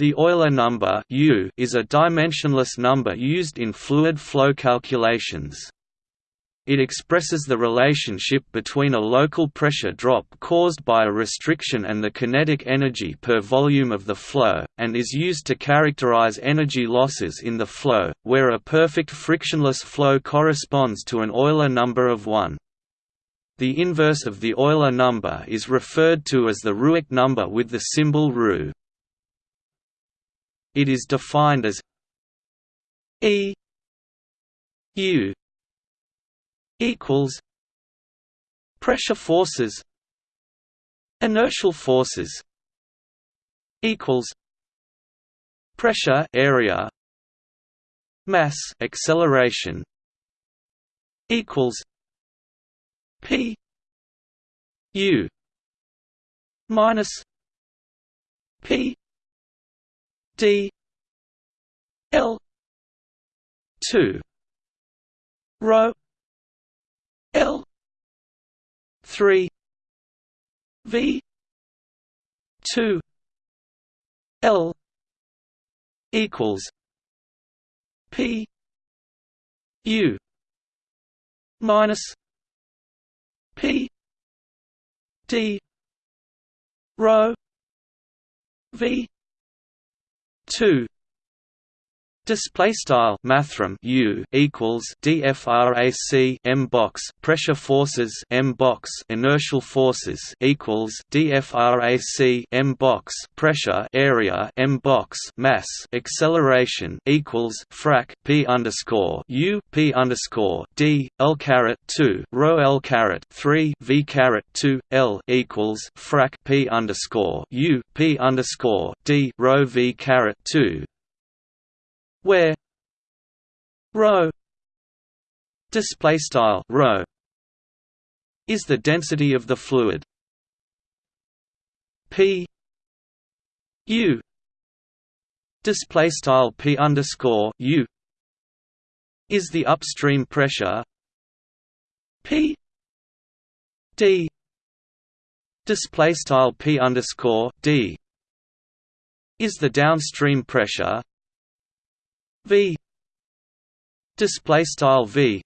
The Euler number U is a dimensionless number used in fluid flow calculations. It expresses the relationship between a local pressure drop caused by a restriction and the kinetic energy per volume of the flow, and is used to characterize energy losses in the flow, where a perfect frictionless flow corresponds to an Euler number of 1. The inverse of the Euler number is referred to as the Ruark number with the symbol ρ. It is defined as E U equals pressure forces inertial forces equals pressure area mass acceleration equals P U minus P D L two rho L three V two L equals P U minus P D rho V two Display style mathrm U equals DFRAC M box pressure forces M box inertial forces equals DFRAC M box pressure area M box mass acceleration equals frac P underscore U P underscore D L caret two rho L caret three V caret two L equals frac P underscore U P underscore D rho V caret two where rho display style rho is the density of the fluid. P u display style p underscore u is the upstream pressure. P d display style p underscore d is the downstream pressure v display style v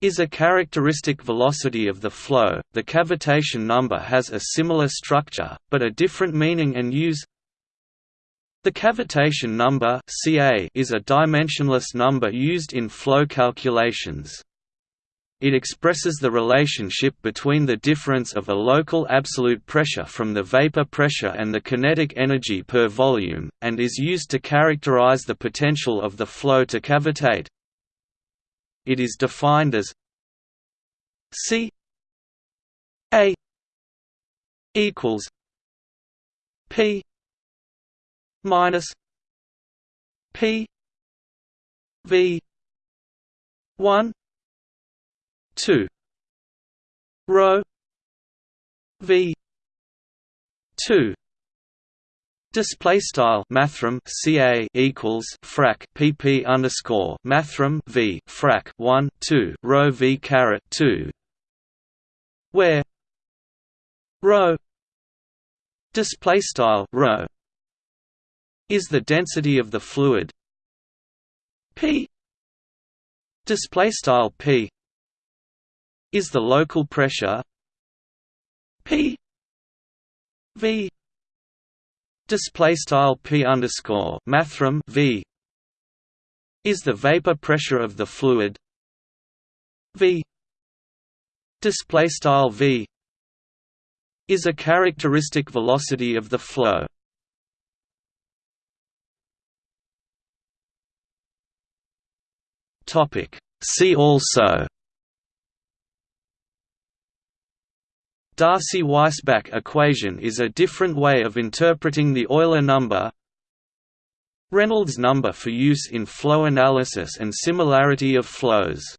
is a characteristic velocity of the flow. The cavitation number has a similar structure, but a different meaning and use. The cavitation number Ca is a dimensionless number used in flow calculations. It expresses the relationship between the difference of a local absolute pressure from the vapor pressure and the kinetic energy per volume, and is used to characterize the potential of the flow to cavitate. It is defined as C A equals P minus P V one two. Rho v two. Display style mathrm ca equals frac pp underscore mathrm v frac one two. Rho v caret two, where rho display style rho is the density of the fluid p display style p is the local pressure? P V display style P underscore mathrm V is the vapor pressure of the fluid. V display style V is a characteristic velocity of the flow. Topic. See also Darcy-Weisbach equation is a different way of interpreting the Euler number. Reynolds number for use in flow analysis and similarity of flows